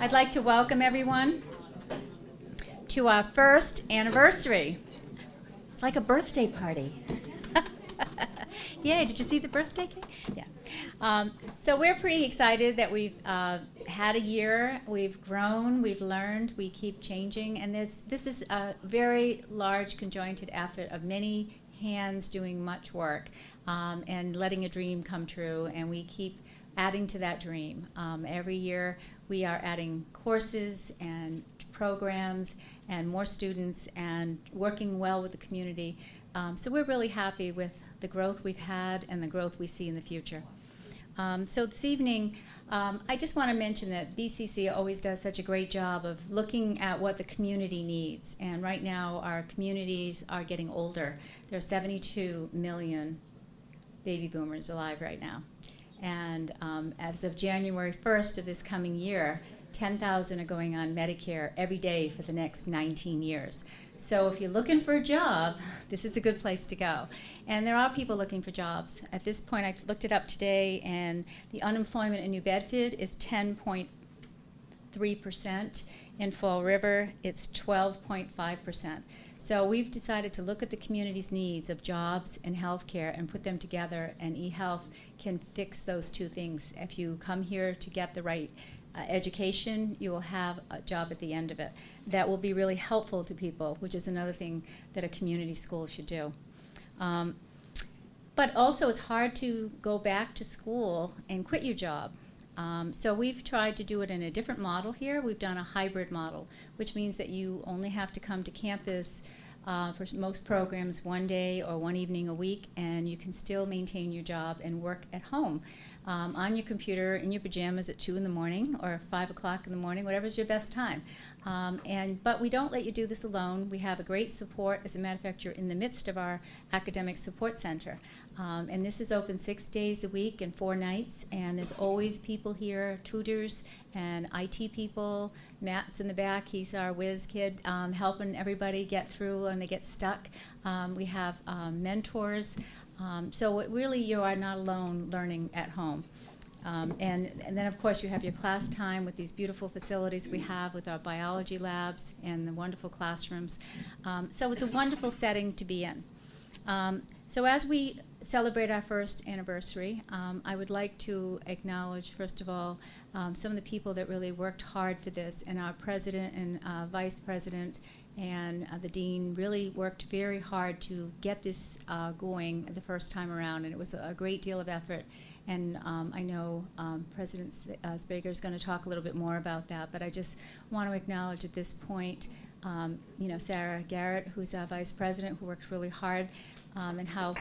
I'd like to welcome everyone to our first anniversary. It's like a birthday party. Yay, did you see the birthday cake? Yeah. Um, so we're pretty excited that we've uh, had a year, we've grown, we've learned, we keep changing, and this, this is a very large conjointed effort of many hands doing much work um, and letting a dream come true, and we keep adding to that dream. Um, every year we are adding courses and programs and more students and working well with the community. Um, so we're really happy with the growth we've had and the growth we see in the future. Um, so this evening, um, I just want to mention that BCC always does such a great job of looking at what the community needs. And right now, our communities are getting older. There are 72 million baby boomers alive right now. And um, as of January 1st of this coming year, 10,000 are going on Medicare every day for the next 19 years. So if you're looking for a job, this is a good place to go. And there are people looking for jobs. At this point, I looked it up today, and the unemployment in New Bedford is 10.3%. In Fall River, it's 12.5%. So we've decided to look at the community's needs of jobs and healthcare and put them together, and eHealth can fix those two things. If you come here to get the right uh, education, you will have a job at the end of it. That will be really helpful to people, which is another thing that a community school should do. Um, but also, it's hard to go back to school and quit your job. Um, so we've tried to do it in a different model here. We've done a hybrid model, which means that you only have to come to campus uh, for most programs one day or one evening a week, and you can still maintain your job and work at home um, on your computer in your pajamas at 2 in the morning or 5 o'clock in the morning, whatever's your best time. Um, and, but we don't let you do this alone. We have a great support. As a matter of fact, you're in the midst of our academic support center. Um, and this is open six days a week and four nights, and there's always people here, tutors and IT people. Matt's in the back, he's our whiz kid, um, helping everybody get through when they get stuck. Um, we have um, mentors. Um, so really, you are not alone learning at home. Um, and, and then, of course, you have your class time with these beautiful facilities we have with our biology labs and the wonderful classrooms. Um, so it's a wonderful setting to be in. Um, so as we celebrate our first anniversary, um, I would like to acknowledge, first of all, um, some of the people that really worked hard for this, and our president and uh, vice president and uh, the dean really worked very hard to get this uh, going the first time around, and it was a, great deal of effort. And um, I know um, President uh, Sbrega is going to talk a little bit more about that, but I just want to acknowledge at this point, um, you know, Sarah Garrett, who's our vice president, who worked really hard, um, and how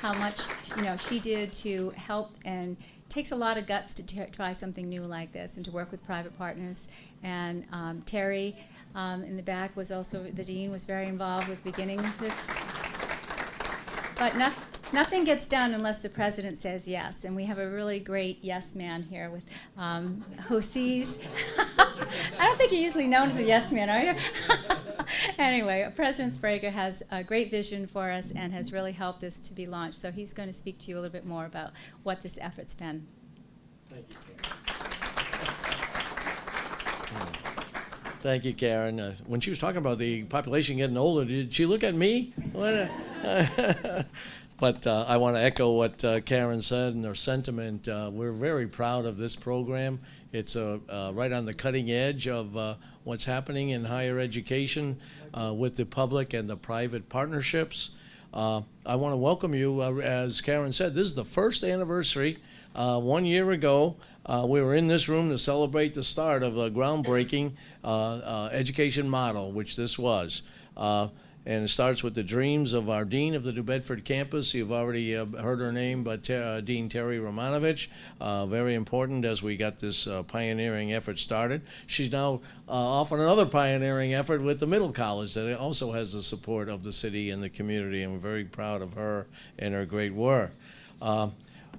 how much you know she did to help and takes a lot of guts to try something new like this and to work with private partners. And um, Terry um, in the back was also, the dean was very involved with beginning this. But no, nothing gets done unless the president says yes. And we have a really great yes man here with, um, who sees, I don't think you're usually known as a yes man, are you? anyway, President Sbrega has a great vision for us and has really helped us to be launched. So he's going to speak to you a little bit more about what this effort's been. Thank you, Karen. Thank you, Karen. Uh, when she was talking about the population getting older, did she look at me? but uh, I want to echo what uh, Karen said and her sentiment. Uh, we're very proud of this program. It's uh, uh, right on the cutting edge of what's happening in higher education uh, with the public and the private partnerships. Uh, I want to welcome you. Uh, as Karen said, this is the first anniversary. one year ago, we were in this room to celebrate the start of a groundbreaking education model, which this was. And it starts with the dreams of our dean of the New Bedford campus. You've already uh, heard her name, but uh, Dean Terry Romanovich. Uh, very important as we got this uh, pioneering effort started. She's now uh, off on another pioneering effort with the middle college that also has the support of the city and the community, and we're very proud of her and her great work. Uh,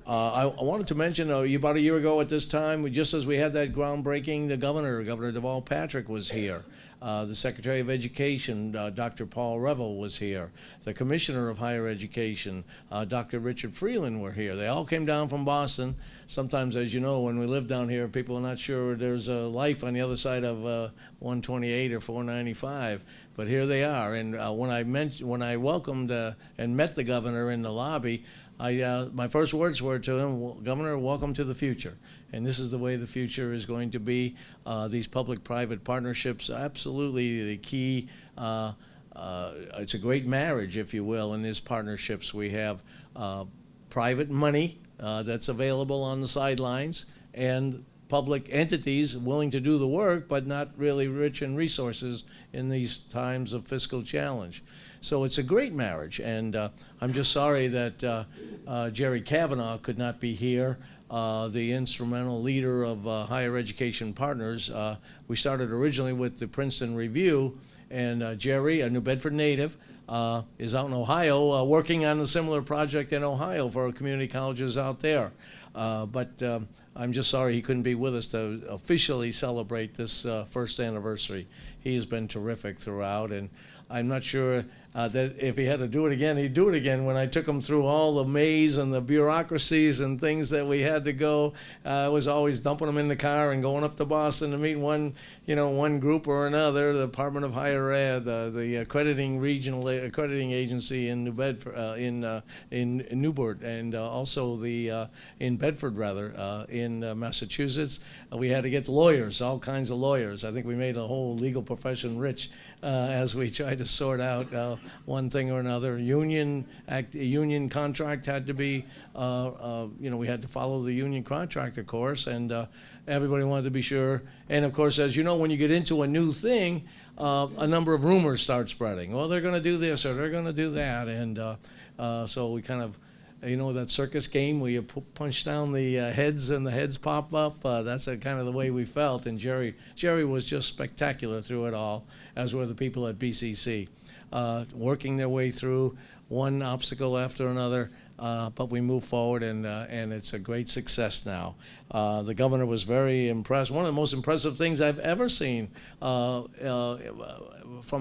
I, I, wanted to mention, uh, about a year ago at this time, just as we had that groundbreaking, the governor, Governor Deval Patrick, was here. Uh, the Secretary of Education, uh, Dr. Paul Reville, was here. The Commissioner of Higher Education, uh, Dr. Richard Freeland, were here. They all came down from Boston. Sometimes, as you know, when we live down here, people are not sure there's a life on the other side of uh, 128 or 495. But here they are. And uh, when I when I welcomed and met the governor in the lobby, I, my first words were to him, Governor, welcome to the future. And this is the way the future is going to be. Uh, these public-private partnerships, absolutely the key. Uh, uh, it's a great marriage, if you will, in these partnerships. We have uh, private money uh, that's available on the sidelines and public entities willing to do the work, but not really rich in resources in these times of fiscal challenge. So it's a great marriage, and uh, I'm just sorry that uh, uh, Jerry Kavanaugh could not be here, uh, the instrumental leader of uh, Higher Education Partners. Uh, we started originally with the Princeton Review, and uh, Jerry, a New Bedford native, uh, is out in Ohio working on a similar project in Ohio for our community colleges out there. But um, I'm just sorry he couldn't be with us to officially celebrate this first anniversary. He has been terrific throughout, and I'm not sure uh, that if he had to do it again, he'd do it again. When I took him through all the maze and the bureaucracies and things that we had to go, uh, I was always dumping him in the car and going up to Boston to meet one, you know, one group or another. The Department of Higher Ed, uh, the accrediting regional accrediting agency in New Bedford, uh, in, uh, in in Newport, and uh, also the in Bedford rather in Massachusetts. We had to get lawyers, all kinds of lawyers. I think we made the whole legal profession rich uh, as we tried to sort out uh, one thing or another. Union act, union contract had to be, uh, uh, you know, we had to follow the union contract, of course, and uh, everybody wanted to be sure. And of course, as you know, when you get into a new thing, uh, a number of rumors start spreading. Well, they're going to do this or they're going to do that, and so we kind of you know that circus game where you punch down the uh, heads and the heads pop up. Uh, that's a, kind of the way we felt. And Jerry, Jerry was just spectacular through it all, as were the people at BCC, uh, working their way through one obstacle after another. Uh, but we move forward, and uh, and it's a great success now. Uh, the governor was very impressed. One of the most impressive things I've ever seen from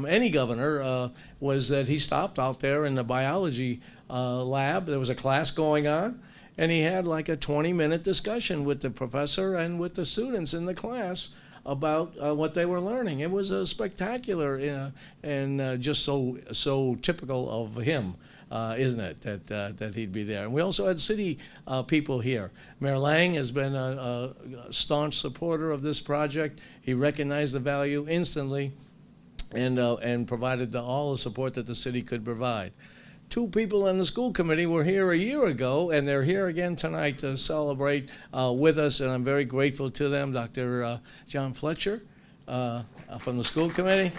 any governor was that he stopped out there in the biology uh, lab. There was a class going on, and he had like a 20-minute discussion with the professor and with the students in the class about uh, what they were learning. It was uh, spectacular uh, and just so so typical of him. Uh, isn't it that uh, that he'd be there? And we also had city people here. Mayor Lang has been a, a staunch supporter of this project. He recognized the value instantly, and and provided the, all the support that the city could provide. Two people on the school committee were here a year ago, and they're here again tonight to celebrate uh, with us, and I'm very grateful to them. Dr. Uh, John Fletcher uh, from the school committee,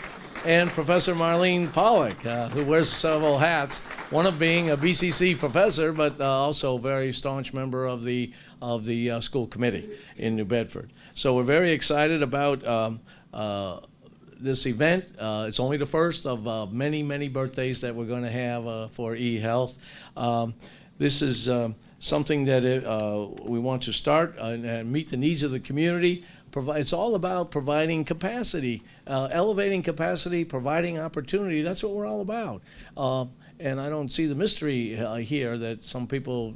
and Professor Marlene Pollock, uh, who wears several hats. One of being a BCC professor, but uh, also a very staunch member of the of the uh, school committee in New Bedford. So we're very excited about. Um, uh, this event. Uh, it's only the first of uh, many, many birthdays that we're going to have uh, for eHealth. Um, this is uh, something that it, uh, we want to start and, and meet the needs of the community. Provide, it's all about providing capacity, elevating capacity, providing opportunity. That's what we're all about. Uh, and I don't see the mystery here that some people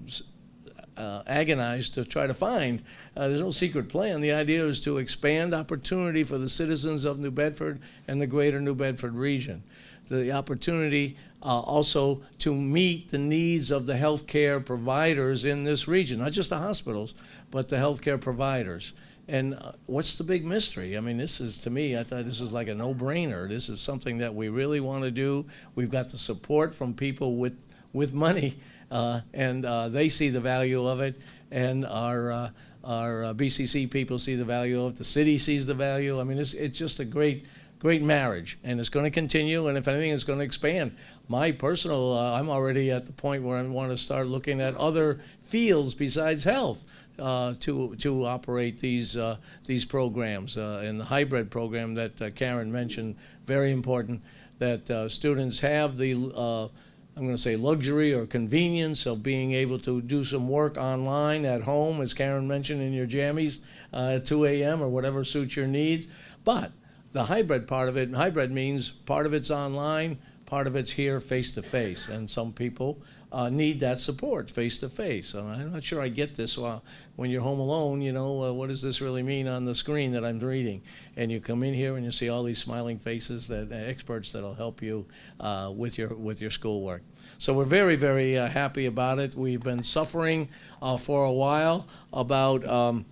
uh, agonized to try to find. Uh, there's no secret plan. The idea is to expand opportunity for the citizens of New Bedford and the greater New Bedford region. The opportunity uh, also to meet the needs of the healthcare providers in this region, not just the hospitals, but the healthcare providers. And uh, what's the big mystery? I mean, this is, to me, I thought this was like a no-brainer. This is something that we really want to do. We've got the support from people with, with money, and uh, they see the value of it, and our, uh, our uh, BCC people see the value of it. The city sees the value. I mean, it's, it's just a great, great marriage, and it's going to continue, and if anything, it's going to expand. My personal, uh, I'm already at the point where I want to start looking at other fields besides health uh, to to operate these uh, these programs. Uh, and the hybrid program that uh, Karen mentioned, very important that uh, students have the uh, I'm going to say luxury or convenience of being able to do some work online at home, as Karen mentioned in your jammies uh, at 2 a.m. or whatever suits your needs. But the hybrid part of it, hybrid means part of it's online, part of it's here face to face, and some people uh, need that support face to face. I'm not sure I get this. Well, when you're home alone, you know, uh, what does this really mean on the screen that I'm reading? And you come in here and you see all these smiling faces that uh, experts that'll help you uh, with your with your schoolwork. So we're very very uh, happy about it. We've been suffering uh, for a while about. Um,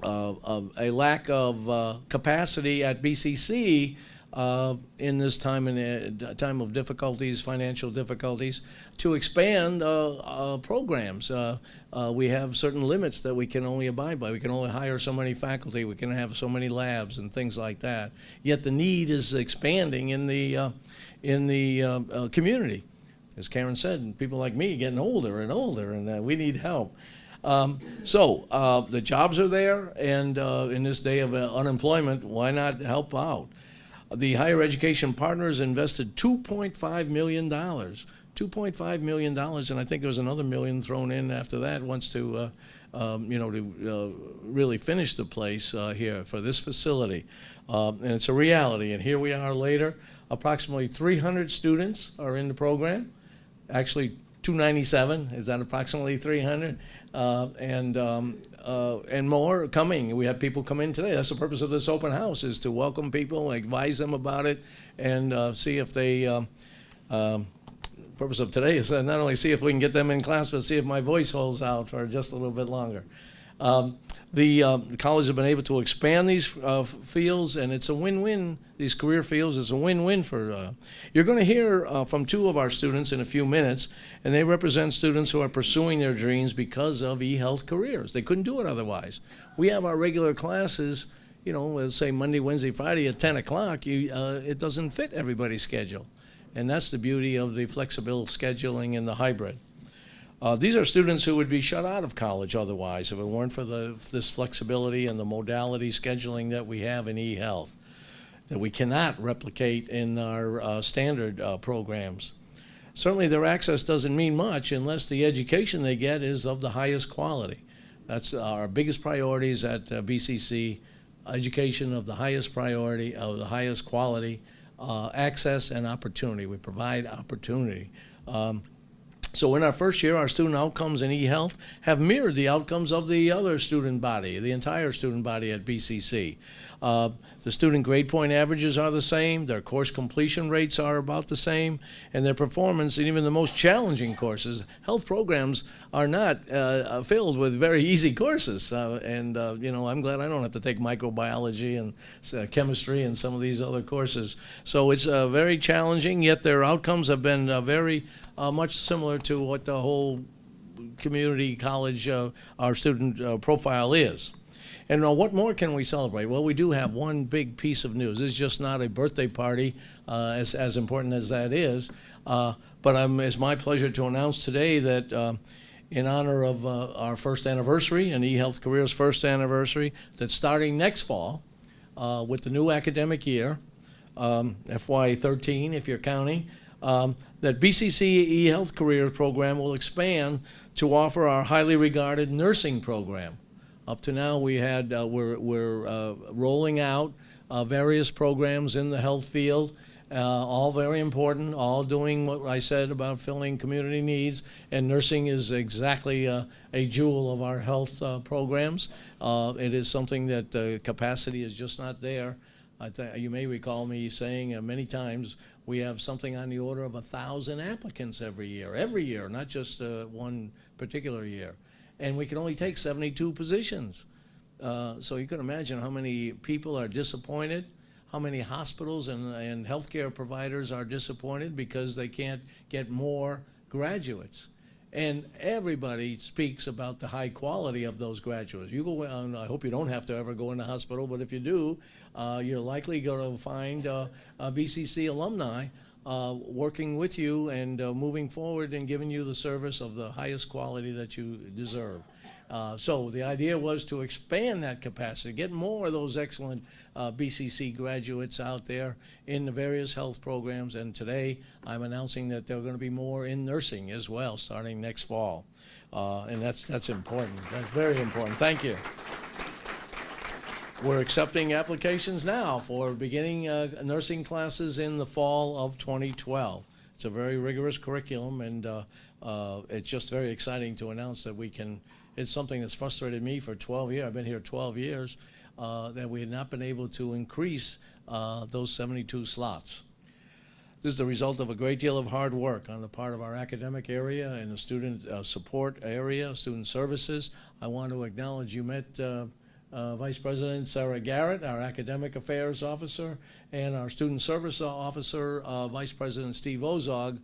a lack of capacity at BCC uh, in this time in uh, time of difficulties, financial difficulties, to expand uh, uh, programs. Uh, uh, we have certain limits that we can only abide by. We can only hire so many faculty. We can have so many labs and things like that. Yet the need is expanding in the in the community. As Karen said, people like me getting older and older, and we need help. Um, so uh, the jobs are there, and uh, in this day of uh, unemployment, why not help out? The higher education partners invested $2.5 million. $2.5 million, and I think there was another million thrown in after that once to, uh, um, you know, to uh, really finish the place uh, here for this facility. Uh, and it's a reality, and here we are later. Approximately 300 students are in the program. Actually, 297, is that approximately 300? Uh, and, um, uh, and more coming. We have people come in today. That's the purpose of this open house, is to welcome people, advise them about it, and uh, see if they, um, um, purpose of today is not only see if we can get them in class, but see if my voice holds out for just a little bit longer. Um, the, uh, the college has been able to expand these uh, fields, and it's a win-win. These career fields is a win-win for. Uh, you're going to hear uh, from two of our students in a few minutes, and they represent students who are pursuing their dreams because of e-health careers. They couldn't do it otherwise. We have our regular classes. You know, let's say Monday, Wednesday, Friday at 10 o'clock. You, uh, it doesn't fit everybody's schedule, and that's the beauty of the flexible scheduling and the hybrid. Uh, these are students who would be shut out of college otherwise if it weren't for the, this flexibility and the modality scheduling that we have in e-health that we cannot replicate in our uh, standard uh, programs. Certainly their access doesn't mean much unless the education they get is of the highest quality. That's our biggest priorities at uh, BCC, education of the highest priority, of the highest quality, uh, access and opportunity. We provide opportunity. Um, so in our first year, our student outcomes in eHealth have mirrored the outcomes of the other student body, the entire student body at BCC. Uh, the student grade point averages are the same, their course completion rates are about the same, and their performance in even the most challenging courses. Health programs are not uh, filled with very easy courses, uh, and uh, you know I'm glad I don't have to take microbiology and uh, chemistry and some of these other courses. So it's uh, very challenging, yet their outcomes have been uh, very much similar to what the whole community college our student profile is. And uh, what more can we celebrate? Well, we do have one big piece of news. It's just not a birthday party, uh, as, as important as that is. Uh, but it's my pleasure to announce today that uh, in honor of uh, our first anniversary and eHealth Careers' first anniversary, that starting next fall uh, with the new academic year, um, FY13 if you're counting, um, that BCC eHealth Careers program will expand to offer our highly regarded nursing program. Up to now, we had uh, we're, we're uh, rolling out uh, various programs in the health field, uh, all very important, all doing what I said about filling community needs. And nursing is exactly uh, a jewel of our health uh, programs. it is something that the capacity is just not there. You may recall me saying many times we have something on the order of a thousand applicants every year, every year, not just one particular year and we can only take 72 positions. Uh, so you can imagine how many people are disappointed, how many hospitals and, and healthcare providers are disappointed because they can't get more graduates. And everybody speaks about the high quality of those graduates. You go, and I hope you don't have to ever go in the hospital, but if you do, uh, you're likely going to find uh, BCC alumni uh, working with you and uh, moving forward and giving you the service of the highest quality that you deserve. Uh, so the idea was to expand that capacity, get more of those excellent uh, BCC graduates out there in the various health programs. And today I'm announcing that there are going to be more in nursing as well, starting next fall. Uh, and that's that's important. That's very important. Thank you. we're accepting applications now for beginning uh, nursing classes in the fall of 2012. It's a very rigorous curriculum, and uh, it's just very exciting to announce that we can. It's something that's frustrated me for 12 years. I've been here 12 years uh, that we had not been able to increase uh, those 72 slots. This is the result of a great deal of hard work on the part of our academic area and the student uh, support area, student services. I want to acknowledge you met uh, uh, Vice President Sarah Garrett, our academic affairs officer, and our student service officer, uh, Vice President Steve Ozog.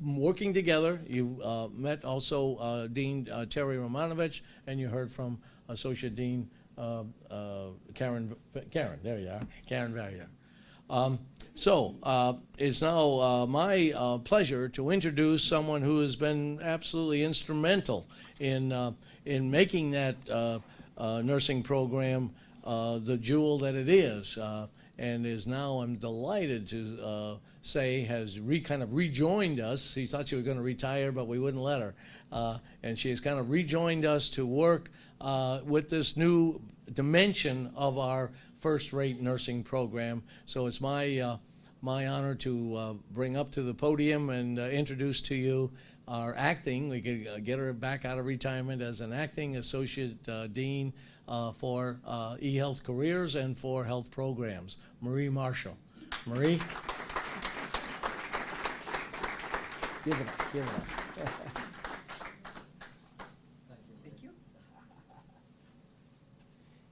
Working together, you uh, met also uh, Dean uh, Terry Romanovich, and you heard from Associate Dean uh, uh, Karen. Karen, there you are, Karen Valier. Um, so, uh, it's now my pleasure to introduce someone who has been absolutely instrumental in, in making that nursing program the jewel that it is. And is now, I'm delighted to uh, say, has re, kind of rejoined us. She thought she was going to retire, but we wouldn't let her. Uh, and she has kind of rejoined us to work uh, with this new dimension of our first-rate nursing program. So it's my uh, my honor to uh, bring up to the podium and uh, introduce to you our acting. We could get her back out of retirement as an acting associate dean for uh, eHealth careers and for health programs, Marie Marshall. Marie. Give it up. Give it up. Thank you.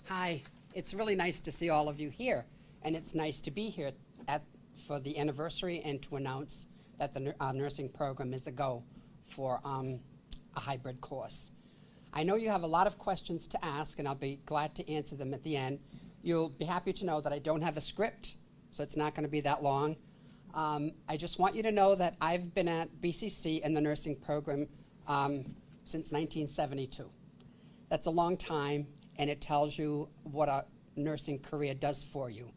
Hi, it's really nice to see all of you here, and it's nice to be here at, for the anniversary and to announce that the uh, nursing program is a go for um, a hybrid course. I know you have a lot of questions to ask, and I'll be glad to answer them at the end. You'll be happy to know that I don't have a script, so it's not going to be that long. Um, I just want you to know that I've been at BCC in the nursing program um, since 1972. That's a long time, and it tells you what a nursing career does for you.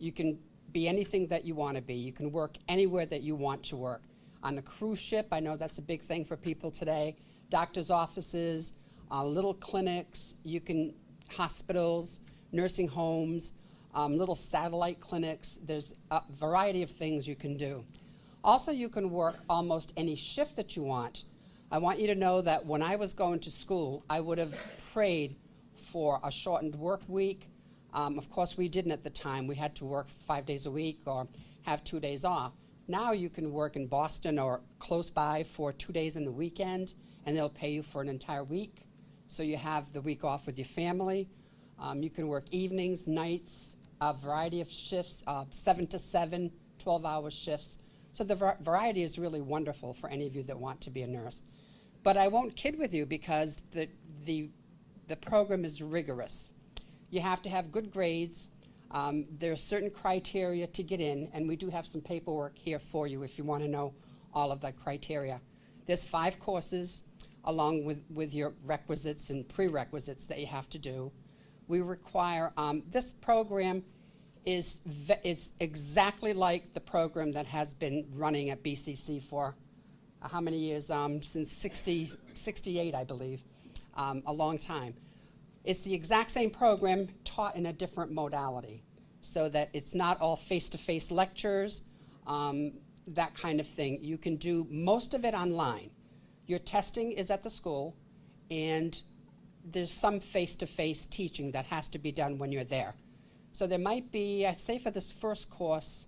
You can be anything that you want to be. You can work anywhere that you want to work. On a cruise ship, I know that's a big thing for people today. Doctors' offices, uh, little clinics, you can hospitals, nursing homes, um, little satellite clinics. There's a variety of things you can do. Also, you can work almost any shift that you want. I want you to know that when I was going to school, I would have prayed for a shortened work week. Um, of course, we didn't at the time. We had to work five days a week or have two days off. Now you can work in Boston or close by for two days in the weekend, and they'll pay you for an entire week. So you have the week off with your family. Um, you can work evenings, nights, a variety of shifts, uh, seven to seven, 12 hour shifts. So the var- variety is really wonderful for any of you that want to be a nurse. But I won't kid with you because the, the, the program is rigorous. You have to have good grades. Um, there are certain criteria to get in, and we do have some paperwork here for you if you want to know all of the criteria. There's five courses along with, with your requisites and prerequisites that you have to do. We require, um, this program is, is exactly like the program that has been running at BCC for uh, how many years? Um, since 60, 68, I believe, um, a long time. It's the exact same program taught in a different modality, so that it's not all face-to-face lectures, um, that kind of thing. You can do most of it online. Your testing is at the school, and there's some face-to-face teaching that has to be done when you're there. So there might be, I'd say for this first course,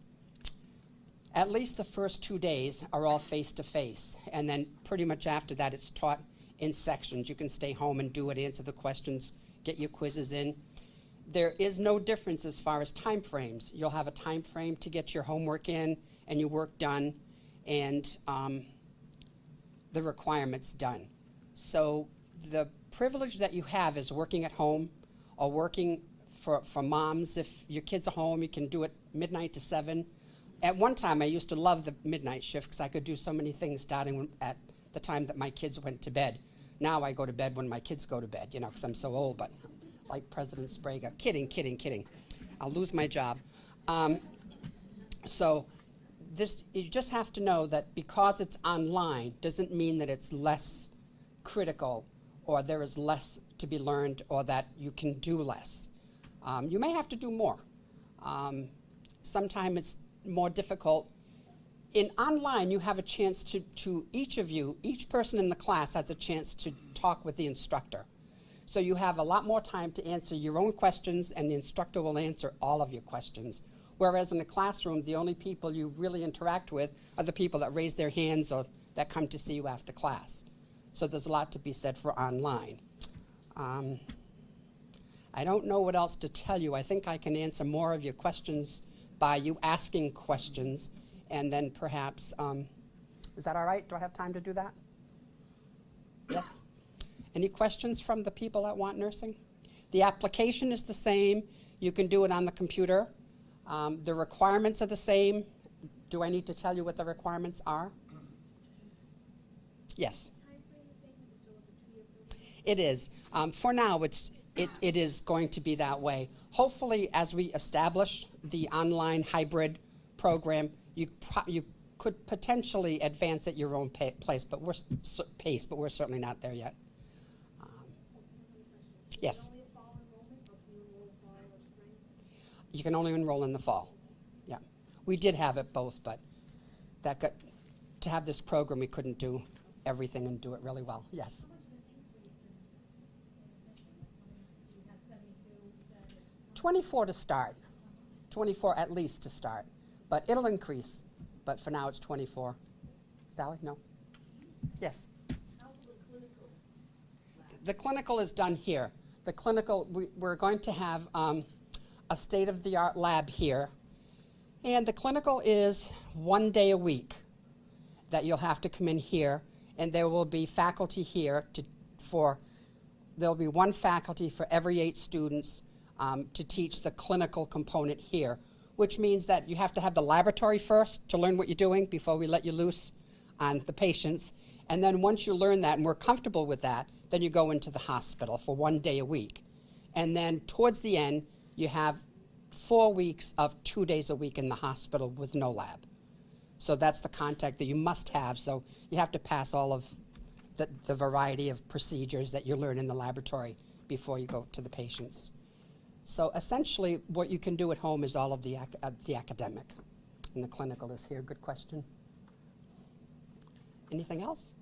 at least the first two days are all face-to-face, and then pretty much after that, it's taught in sections. You can stay home and do it, answer the questions, get your quizzes in. There is no difference as far as time frames. You'll have a time frame to get your homework in and your work done, and um, the requirements done. So the privilege that you have is working at home or working for, for moms. If your kids are home, you can do it midnight to seven. At one time, I used to love the midnight shift because I could do so many things starting at the time that my kids went to bed. Now I go to bed when my kids go to bed, you know, because I'm so old, but like President Sbrega. Kidding, kidding, kidding. I'll lose my job. Um, so this, you just have to know that because it's online doesn't mean that it's less critical or there is less to be learned or that you can do less. Um, you may have to do more. Um, Sometimes it's more difficult. In online, you have a chance to, to each of you, each person in the class has a chance to talk with the instructor. So you have a lot more time to answer your own questions, and the instructor will answer all of your questions. Whereas in the classroom, the only people you really interact with are the people that raise their hands or that come to see you after class. So there's a lot to be said for online. Um, I don't know what else to tell you. I think I can answer more of your questions by you asking questions, and then perhaps, um, is that all right? Do I have time to do that? Yes? Any questions from the people that want nursing? The application is the same. You can do it on the computer. Um, the requirements are the same. Do I need to tell you what the requirements are? Yes. It is. Um, for now, it's, it, it is going to be that way. Hopefully, as we establish the online hybrid program, you, you could potentially advance at your own place, but we're, pace, but we're certainly not there yet. Um, Yes. You can only enroll in the fall. Yeah. We did have it both, but that got, to have this program, we couldn't do everything and do it really well. Yes. 24 to start, 24 at least to start, but it'll increase. But for now, it's 24. Sally, no? Yes? The clinical is done here. The clinical, we, we're going to have um, a state-of-the-art lab here. And the clinical is one day a week that you'll have to come in here, and there will be faculty here to, for, there'll be one faculty for every eight students um, to teach the clinical component here, which means that you have to have the laboratory first to learn what you're doing before we let you loose on the patients. And then once you learn that and we're comfortable with that, then you go into the hospital for one day a week. And then towards the end, you have four weeks of two days a week in the hospital with no lab. So that's the contact that you must have. So you have to pass all of the, the variety of procedures that you learn in the laboratory before you go to the patients. So essentially, what you can do at home is all of the, ac- uh, the academic. And the clinical is here. Good question. Anything else?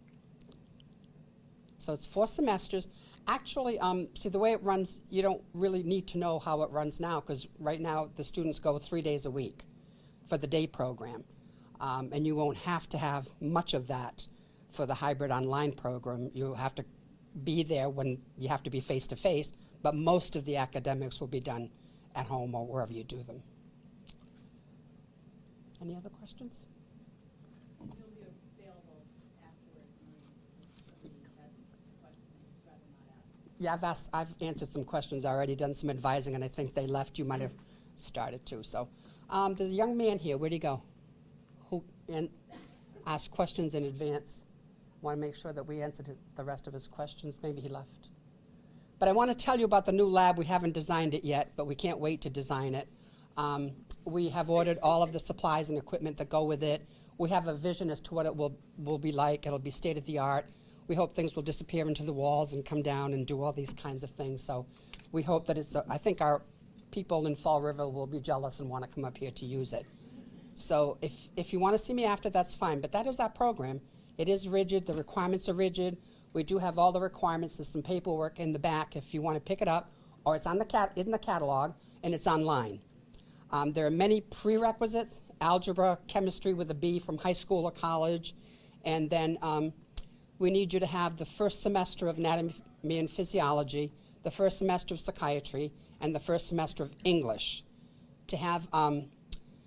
So it's four semesters. Actually, um, see, the way it runs, you don't really need to know how it runs now, because right now, the students go three days a week for the day program. Um, and you won't have to have much of that for the hybrid online program. You'll have to be there when you have to be face to face, but most of the academics will be done at home or wherever you do them. Any other questions? You'll be available afterwards, Maureen. That's a question you'd rather not ask. Yeah, I've asked, I've answered some questions already, done some advising, and I think they left. You might have started too. So, um, there's a young man here. Where'd he go? Who and asked questions in advance. Want to make sure that we answered the rest of his questions. Maybe he left. But I want to tell you about the new lab. We haven't designed it yet, but we can't wait to design it. Um, we have ordered all of the supplies and equipment that go with it. We have a vision as to what it will, will be like. It'll be state of the art. We hope things will disappear into the walls and come down and do all these kinds of things. So we hope that it's, a, I think our people in Fall River will be jealous and want to come up here to use it. So if, if you want to see me after, that's fine. But that is our program. It is rigid. The requirements are rigid. We do have all the requirements. There's some paperwork in the back if you want to pick it up, or it's on the cat in the catalog and it's online. Um, there are many prerequisites: algebra, chemistry with a B from high school or college, and then um, we need you to have the first semester of anatomy and physiology, the first semester of psychiatry, and the first semester of English. To have um,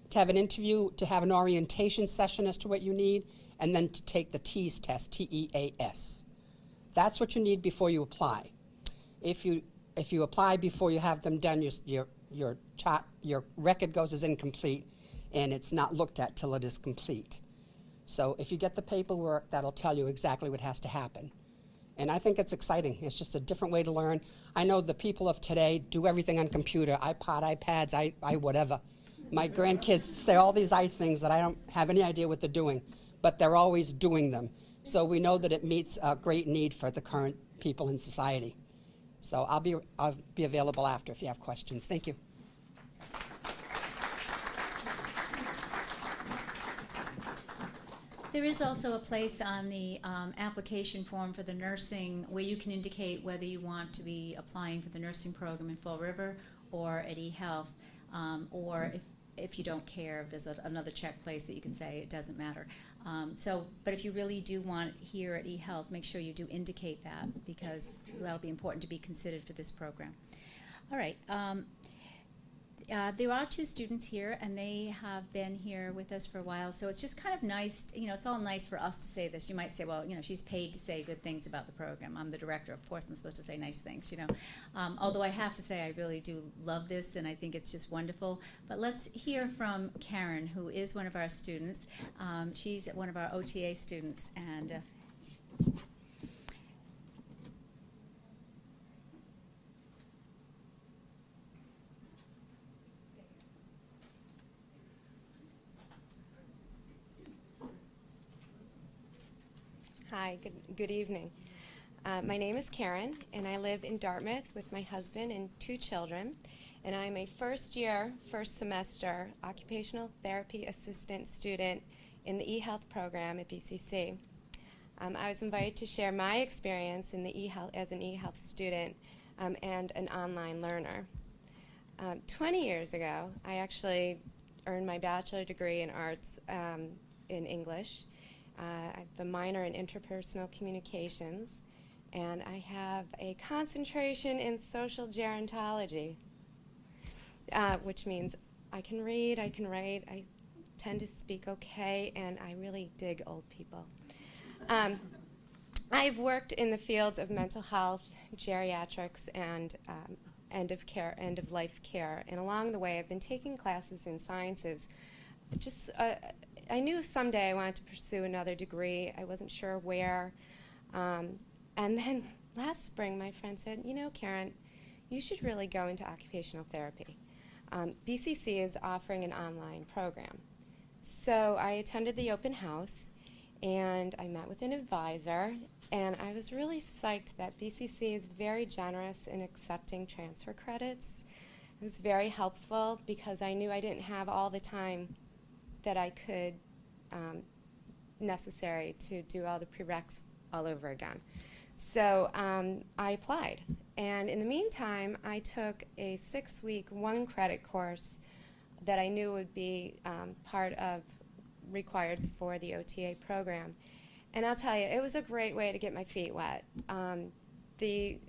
to have an interview, to have an orientation session as to what you need, and then to take the TEAS test, T E A S. That's what you need before you apply. If you if you apply before you have them done, your your your your record goes as incomplete, and it's not looked at till it is complete. So if you get the paperwork, that'll tell you exactly what has to happen. And I think it's exciting. It's just a different way to learn. I know the people of today do everything on computer, iPod, iPads, i, I whatever. My grandkids say all these i things that I don't have any idea what they're doing, but they're always doing them. So we know that it meets a great need for the current people in society. So I'll be, I'll be available after if you have questions. Thank you. There is also a place on the um, application form for the nursing where you can indicate whether you want to be applying for the nursing program in Fall River or at eHealth, um, or if, if you don't care, there's a, another check place that you can say it doesn't matter. Um, so, but if you really do want here at eHealth, make sure you do indicate that because that'll be important to be considered for this program. All right. Um, uh, there are two students here, and they have been here with us for a while. So it's just kind of nice, you know, it's all nice for us to say this. You might say, well, you know, she's paid to say good things about the program. I'm the director, of course, I'm supposed to say nice things, you know. Um, although I have to say, I really do love this, and I think it's just wonderful. But let's hear from Karen, who is one of our students. Um, she's one of our OTA students, and. Uh, Hi, good, good evening. Uh, my name is Karen, and I live in Dartmouth with my husband and two children. And I'm a first year, first semester occupational therapy assistant student in the eHealth program at BCC. Um, I was invited to share my experience in the eHealth as an eHealth student um, and an online learner. Um, 20 years ago, I actually earned my bachelor degree in arts um, in English. Uh, I have a minor in interpersonal communications, and I have a concentration in social gerontology, uh, which means I can read, I can write, I tend to speak okay, and I really dig old people. Um, I've worked in the fields of mental health, geriatrics, and um, end of care, end of life care. And along the way, I've been taking classes in sciences. Just, uh, I knew someday I wanted to pursue another degree. I wasn't sure where. Um, and then last spring, my friend said, "You know, Karen, you should really go into occupational therapy. Um, BCC is offering an online program." So I attended the open house and I met with an advisor, and I was really psyched that BCC is very generous in accepting transfer credits. It was very helpful because I knew I didn't have all the time that I could um, necessary to do all the prereqs all over again. So um, I applied, and in the meantime, I took a six-week, one-credit course that I knew would be um, part of required for the OTA program. And I'll tell you, it was a great way to get my feet wet. Um, the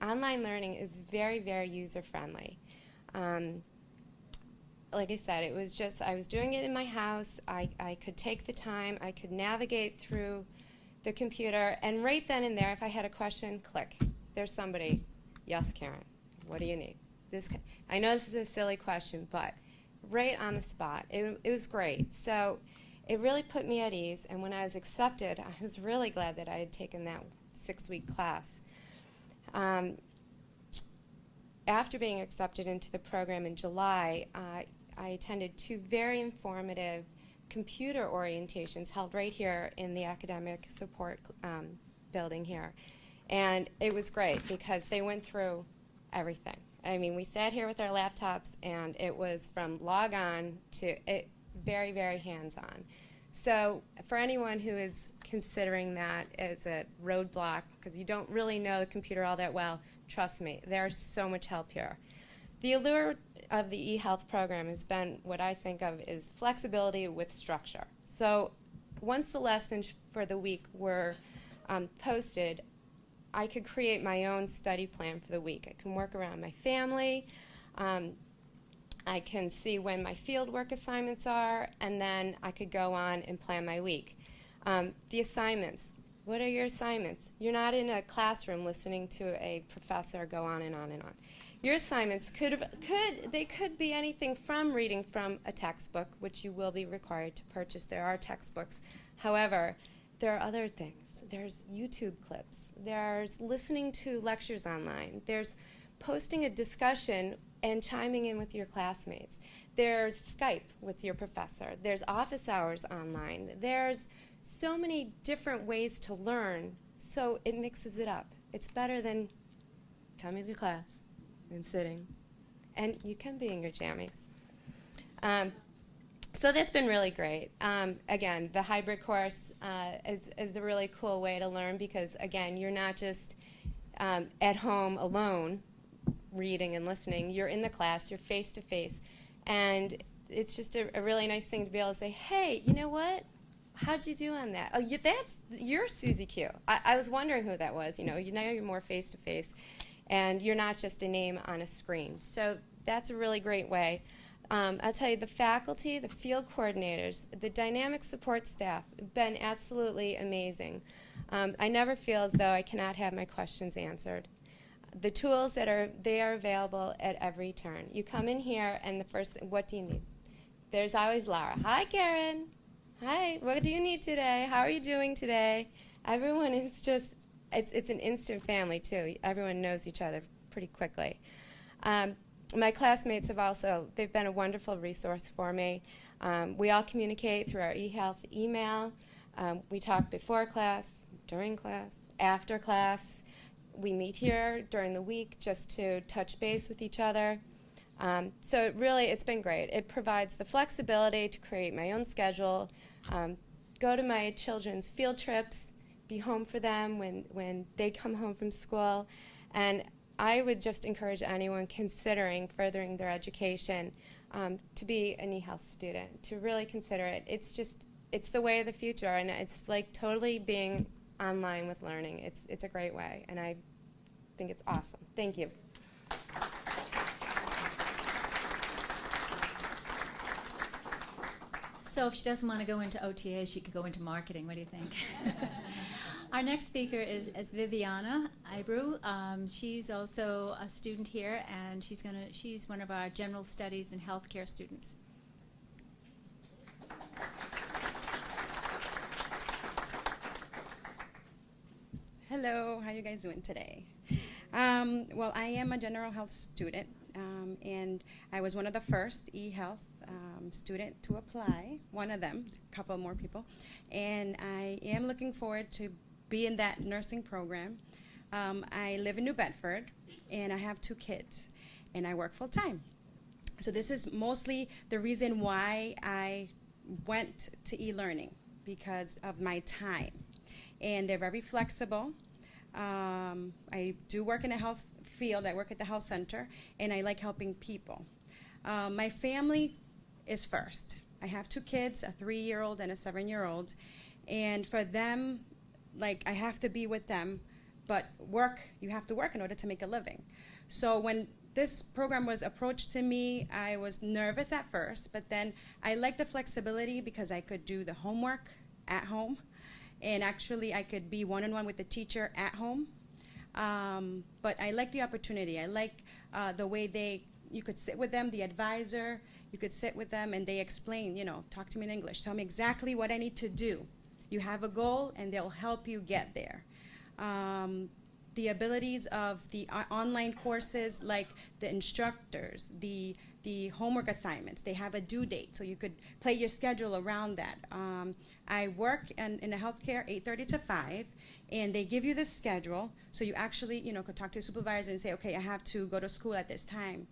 online learning is very, very user friendly. Um, like I said, it was just, I was doing it in my house. I, I could take the time, I could navigate through the computer, and right then and there, if I had a question, click. There's somebody. Yes, Karen. What do you need? This. I know this is a silly question, but right on the spot. It, it was great. So it really put me at ease, and when I was accepted, I was really glad that I had taken that six-week class. Um, after being accepted into the program in July, uh, I attended two very informative computer orientations held right here in the academic support um, building here. And it was great because they went through everything. I mean, we sat here with our laptops and it was from log on to it, very, very hands on. So, for anyone who is considering that as a roadblock because you don't really know the computer all that well, trust me, there's so much help here. The allure of the eHealth program has been what I think of as flexibility with structure. So once the lessons for the week were um, posted, I could create my own study plan for the week. I can work around my family. Um, I can see when my fieldwork assignments are, and then I could go on and plan my week. Um, the assignments. What are your assignments? You're not in a classroom listening to a professor go on and on and on. Your assignments could have, could they could be anything from reading from a textbook, which you will be required to purchase. There are textbooks. However, there are other things. There's YouTube clips. There's listening to lectures online. There's posting a discussion and chiming in with your classmates. There's Skype with your professor. There's office hours online. There's so many different ways to learn, so it mixes it up. It's better than coming to class and sitting. And you can be in your jammies. Um, so that's been really great. Um, again, the hybrid course uh, is, is a really cool way to learn because, again, you're not just um, at home alone reading and listening. You're in the class, you're face to face. And it's just a, a really nice thing to be able to say, hey, you know what? How'd you do on that? Oh, you, that's you're Susie Q. I, I was wondering who that was. You know, you now you're more face to face, and you're not just a name on a screen. So that's a really great way. Um, I'll tell you, the faculty, the field coordinators, the dynamic support staff have been absolutely amazing. Um, I never feel as though I cannot have my questions answered. The tools that are they are available at every turn. You come in here, and the first, what do you need? There's always Laura. Hi, Karen. Hi. What do you need today? How are you doing today? Everyone is just. It's it's an instant family too. Everyone knows each other pretty quickly. Um, my classmates have also, they've been a wonderful resource for me. Um, we all communicate through our eHealth email. Um, we talk before class, during class, after class. We meet here during the week just to touch base with each other. Um, so it really, it's been great. It provides the flexibility to create my own schedule, um, go to my children's field trips, be home for them when, when they come home from school, and I would just encourage anyone considering furthering their education um, to be an e-health student, to really consider it. It's just, it's the way of the future, and it's like totally being online with learning. It's, it's a great way, and I think it's awesome. Thank you. So if she doesn't want to go into OTA, she could go into marketing. What do you think? Our next speaker is, is Viviana Ibru. Um, she's also a student here, and she's gonna she's one of our general studies and healthcare students. Hello, how you guys doing today? Um, well, I am a general health student, um, and I was one of the first e-health um, student to apply. One of them, a couple more people, and I am looking forward to be in that nursing program. Um, I live in New Bedford, and I have two kids, and I work full time. So this is mostly the reason why I went to e-learning because of my time and they're very flexible. Um, I do work in the health field. I work at the health center, and I like helping people. Um, my family is first. I have two kids, a three-year-old and a seven-year-old, and for them, like I have to be with them, but work, you have to work in order to make a living. So when this program was approached to me, I was nervous at first, but then I liked the flexibility because I could do the homework at home and actually I could be one-on-one with the teacher at home. Um, but I like the opportunity. I like uh, the way they, you could sit with them, the advisor, you could sit with them and they explain, you know, talk to me in English, tell me exactly what I need to do. You have a goal and they'll help you get there. Um, the abilities of the uh, online courses like the instructors, the the homework assignments. They have a due date, so you could play your schedule around that. Um, I work in, in a healthcare 8:30 to 5, and they give you the schedule, so you actually, you know, could talk to your supervisor and say, okay, I have to go to school at this time,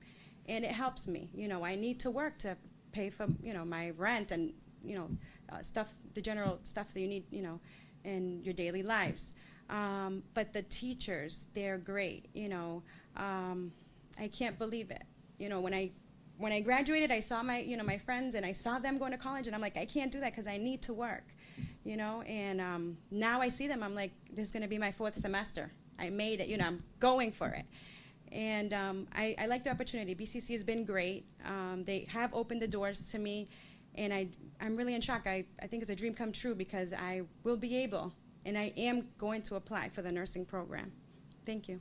and it helps me. You know, I need to work to pay for, you know, my rent and, you know, uh, stuff, the general stuff that you need, you know, in your daily lives. Um, but the teachers, they're great. You know, um, I can't believe it. You know, when I when I graduated, I saw my, you know, my friends and I saw them going to college and I'm like, I can't do that because I need to work, you know, and um, now I see them, I'm like, this is going to be my fourth semester. I made it, you know, I'm going for it. And um, I, I, like the opportunity. BCC has been great. Um, they have opened the doors to me and I, I'm really in shock. I, I think it's a dream come true because I will be able and I am going to apply for the nursing program. Thank you.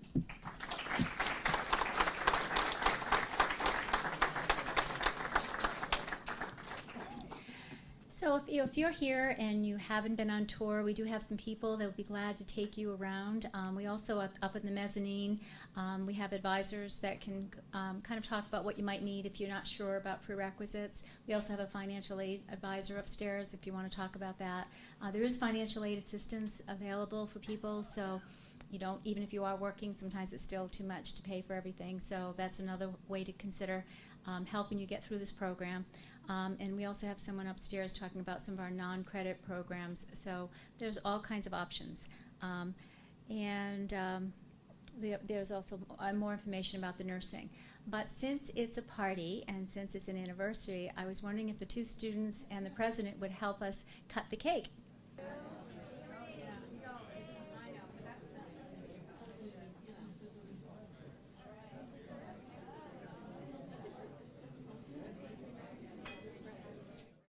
So if, you, if you're here and you haven't been on tour, we do have some people that will be glad to take you around. Um, we also, up, in the mezzanine, um, we have advisors that can um, kind of talk about what you might need if you're not sure about prerequisites. We also have a financial aid advisor upstairs if you want to talk about that. Uh, there is financial aid assistance available for people, so you don't, even if you are working, sometimes it's still too much to pay for everything. So that's another way to consider um, helping you get through this program. Um, and we also have someone upstairs talking about some of our non-credit programs. So there's all kinds of options. Um, and um, there, there's also more information about the nursing. But since it's a party and since it's an anniversary, I was wondering if the two students and the president would help us cut the cake.